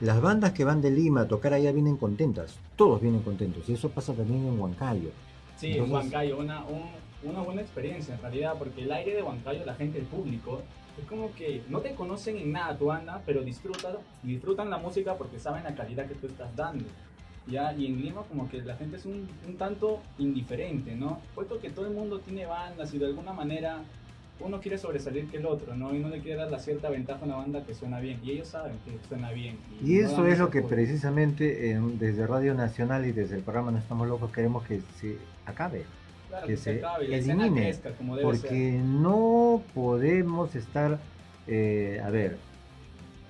Las bandas que van de Lima a tocar allá vienen contentas, todos vienen contentos, y eso pasa también en Huancayo. Sí, en Huancayo, una, una buena experiencia en realidad, porque el aire de Huancayo, la gente, el público, es como que no te conocen en nada tu banda, pero disfrutan, disfrutan la música porque saben la calidad que tú estás dando. ¿ya? Y en Lima como que la gente es un, un tanto indiferente, ¿no? Puesto que todo el mundo tiene bandas y de alguna manera uno quiere sobresalir que el otro, ¿no? Y no le quiere dar la cierta ventaja a una banda que suena bien. Y ellos saben que suena bien. Y, eso es lo que precisamente desde Radio Nacional y desde el programa No Estamos Locos queremos que se acabe. que, se, acabe, elimine. porque no podemos estar, eh, a ver,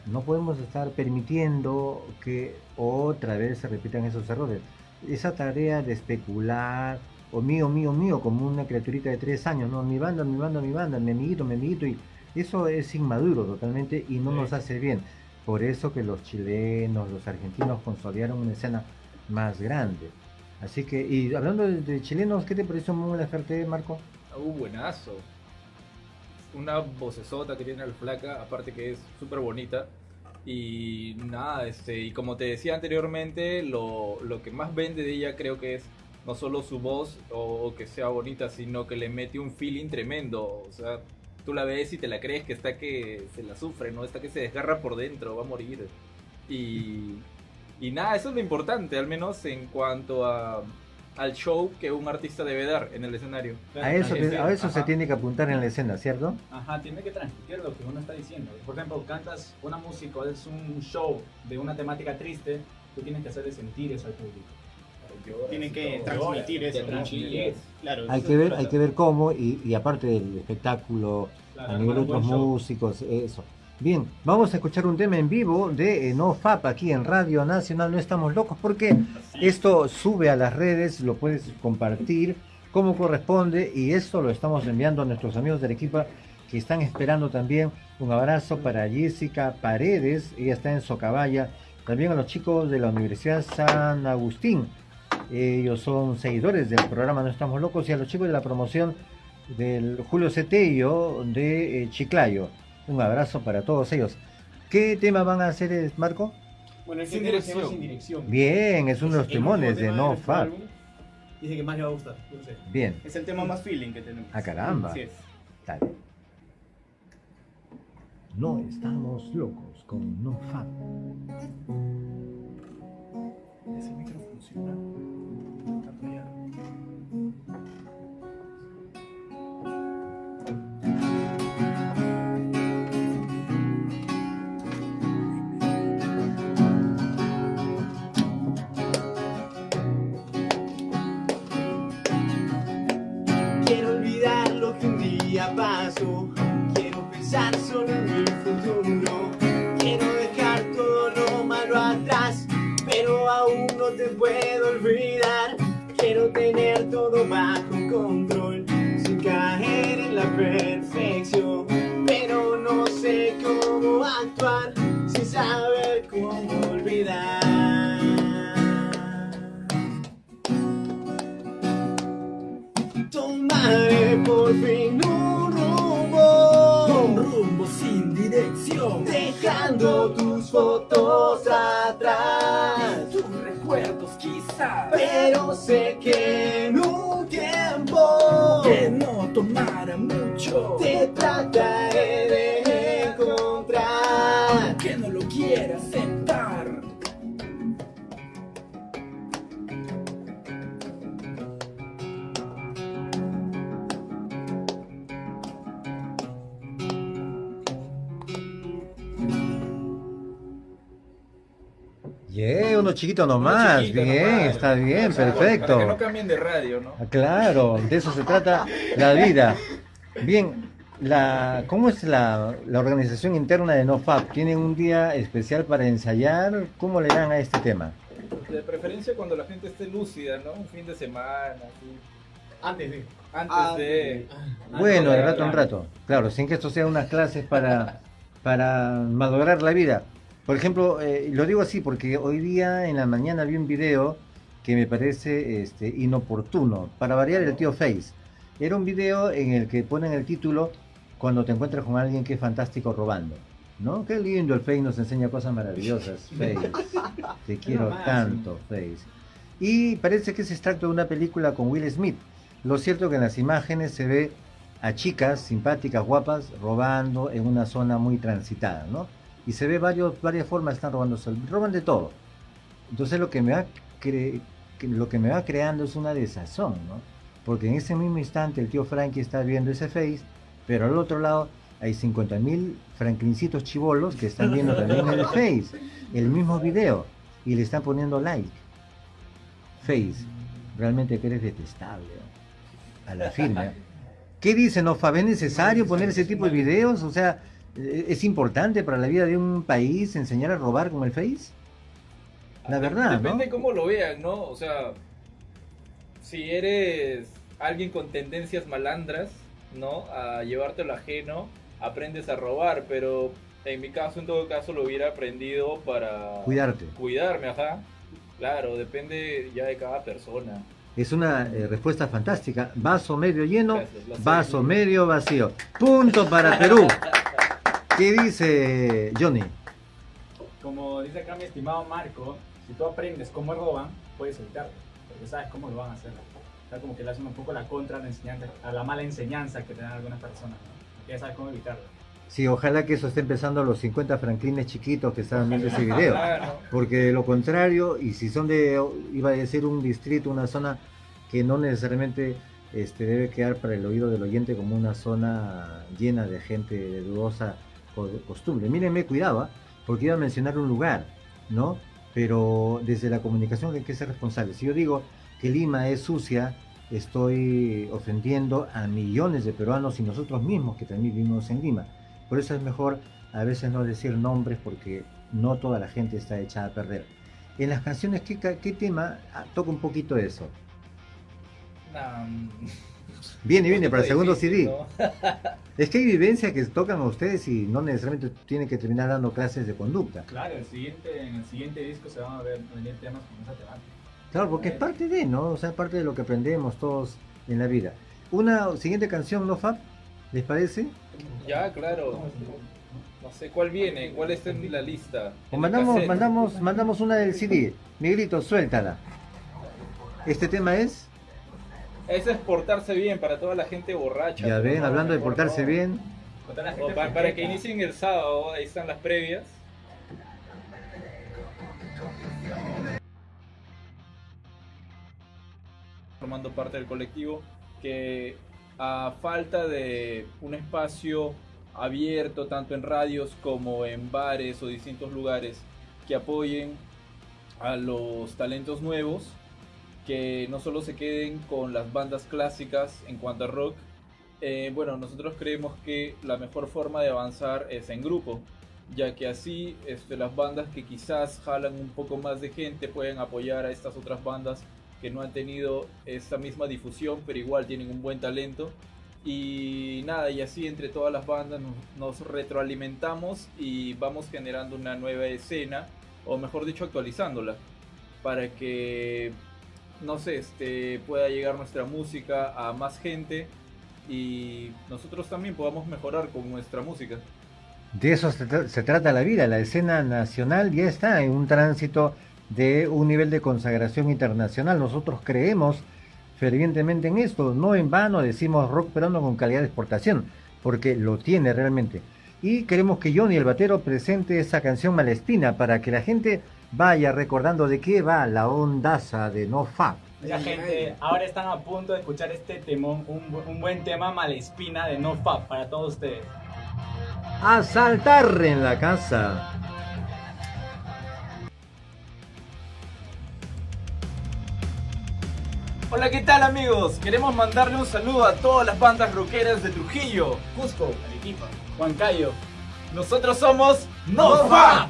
no podemos estar permitiendo que otra vez se repitan esos errores. Esa tarea de especular, o mío, mío, mío, como una criaturita de tres años, ¿no? Mi banda, mi banda, mi banda, mi amiguito, mi amiguito, y eso es inmaduro totalmente y no nos hace bien. Por eso que los chilenos, los argentinos consolidaron una escena más grande. Así que, y hablando de, chilenos, ¿qué te pareció muy la Marco? Uh, buenazo. Una vocesota que tiene el flaca, aparte que es súper bonita. Y nada, este, y como te decía anteriormente, lo, lo que más vende de ella creo que es no solo su voz o, que sea bonita, sino que le mete un feeling tremendo. O sea, tú la ves y te la crees que está que se la sufre, ¿no? Está que se desgarra por dentro, va a morir. Y, y nada, eso es lo importante, al menos en cuanto a, al show que un artista debe dar en el escenario. a eso, a eso se tiene que apuntar en la escena, ¿cierto? Ajá, tiene que transmitir lo que uno está diciendo. Por ejemplo, cantas una música, es un show de una temática triste, tú tienes que hacerle sentir eso al público tienen que transmitir eso. hay que ver, hay que ver cómo y, aparte del espectáculo a nivel de otros músicos, eso. Bien, vamos a escuchar un tema en vivo de NoFap aquí en Radio Nacional. No estamos locos porque esto sube a las redes, lo puedes compartir como corresponde y esto lo estamos enviando a nuestros amigos del equipo que están esperando también. Un abrazo para Jessica Paredes, ella está en Socabaya. También a los chicos de la Universidad San Agustín, ellos son seguidores del programa No Estamos Locos y a los chicos de la promoción del Julio Cetello de eh, Chiclayo. Un abrazo para todos ellos. ¿Qué tema van a hacer, eh, Marco? Bueno, el sin dirección. sin dirección. Bien, es uno de los timones de No Fab. Dice que más le va a gustar. Bien. Es el tema más feeling que tenemos. A ah, caramba. Sí es. Dale. No estamos locos con No Fab. Ese micro funciona. Puedo olvidar. Quiero tener todo bajo control, sin caer en la perfección. Pero no sé cómo actuar, sin saber cómo olvidar. Tomaré por fin sé que en un tiempo que no tomara mucho, te trataré de encontrar, que no lo quieras aceptar. Uno chiquito nomás, bien, está bien, perfecto. Para que no cambien de radio, ¿no? Ah, claro, de eso se trata la vida. Bien, la, ¿cómo es la, la organización interna de NoFap? ¿Tienen un día especial para ensayar? ¿Cómo le dan a este tema? De preferencia cuando la gente esté lúcida, ¿no? Un fin de semana, Antes de. Antes de. Bueno, de rato en rato. Claro, sin que esto sea unas clases para, para malograr la vida. Por ejemplo, eh, lo digo así porque hoy día en la mañana vi un video que me parece este, inoportuno, para variar el tío Face. Era un video en el que ponen el título cuando te encuentras con alguien que es fantástico robando. ¿No? Qué lindo el Face nos enseña cosas maravillosas, Face. Te quiero tanto, Face. Y parece que es extracto de una película con Will Smith. Lo cierto es que en las imágenes se ve a chicas simpáticas, guapas, robando en una zona muy transitada, ¿no? Y se ve varios, varias formas están robando, roban de todo. Entonces lo que me va lo que me va creando es una desazón, ¿no? Porque en ese mismo instante el tío Frankie está viendo ese face, pero al otro lado hay 50.000 franklincitos chivolos que están viendo también el face, el mismo video, y le están poniendo like. Face, realmente que eres detestable, ¿no? a la firme. ¿Qué dice Nofa? ¿Es necesario poner ese tipo de videos? O sea, ¿e- ¿es importante para la vida de un país enseñar a robar como el face? La verdad, ¿no? Depende cómo lo vean, ¿no? O sea, si eres alguien con tendencias malandras, ¿no? A llevarte lo ajeno, aprendes a robar, pero en mi caso, en todo caso, lo hubiera aprendido para Cuidarte. cuidarme, ajá. Claro, depende ya de cada persona. Es una eh, respuesta fantástica. Vaso medio lleno, Gracias, vaso medio vacío. Punto para Perú. ¿Qué dice Johnny? Como dice acá mi estimado Marco, si tú aprendes cómo roban, puedes evitarlo, porque sabes cómo lo van a hacer. O sea, como que le hacen un poco la contra a la, enseñanza, a la mala enseñanza que te dan algunas personas, ¿no? Ya sabes cómo evitarlo. Sí, ojalá que eso esté empezando a los 50 franklines chiquitos que estaban viendo ese video. Claro. Porque de lo contrario, y si son de, iba a decir, un distrito, una zona que no necesariamente este, debe quedar para el oído del oyente como una zona llena de gente de dudosa co- costumbre. Mírenme, cuidado, ¿ah? porque iba a mencionar un lugar, ¿no? Pero desde la comunicación hay que ser responsable. Si yo digo que Lima es sucia, estoy ofendiendo a millones de peruanos y nosotros mismos que también vivimos en Lima. Por eso es mejor a veces no decir nombres porque no toda la gente está echada a perder. En las canciones, ¿qué, tema ah, toca un poquito eso? Mm, Viene, viene, para el segundo CD. ¿no? Es que hay vivencias que tocan a ustedes y no necesariamente tienen que terminar dando clases de conducta. Claro, el siguiente, en el siguiente disco se van a ver venir temas con esa temática. Claro, porque es parte de, ¿no? O sea, parte de lo que aprendemos todos en la vida. Una siguiente canción, ¿no, Fab? ¿Les parece? Ya, claro. No sé cuál viene, cuál está en la lista. En mandamos, mandamos, mandamos una del CD. Miguelito, suéltala. Este tema es, Es portarse bien para toda la gente borracha. ya ven, no, hablando de portarse no. bien, Con toda la O gente pa- para, que inicien el sábado, ahí están las previas. Formando parte del colectivo que a falta de un espacio abierto tanto en radios como en bares o distintos lugares que apoyen a los talentos nuevos, que no solo se queden con las bandas clásicas en cuanto a rock, eh, bueno, nosotros creemos que la mejor forma de avanzar es en grupo, ya que así este, las bandas que quizás jalan un poco más de gente pueden apoyar a estas otras bandas que no han tenido esta misma difusión, pero igual tienen un buen talento. Y nada, y así entre todas las bandas nos, nos retroalimentamos y vamos generando una nueva escena, o mejor dicho, actualizándola, para que, no sé, este, pueda llegar nuestra música a más gente y nosotros también podamos mejorar con nuestra música. de eso se, tra- se trata la vida. La escena nacional ya está en un tránsito de un nivel de consagración internacional. Nosotros creemos fervientemente en esto. No en vano decimos rock peruano con calidad de exportación, porque lo tiene realmente. Y queremos que Johnny el Batero presente esa canción Malespina para que la gente vaya recordando de qué va la ondaza de No Fab. Ya gente, ahora están a punto de escuchar este temón, un, bu- un buen tema Malespina de No Fab para todos ustedes. A saltar en la casa. Hola, ¿qué tal amigos? Queremos mandarle un saludo a todas las bandas rockeras de Trujillo, Cusco, Arequipa, Huancayo. Nosotros somos ¡No NoFap.